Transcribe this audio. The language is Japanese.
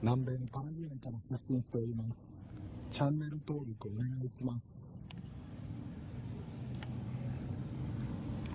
南米のパラグアイから発信しております。チャンネル登録お願いします。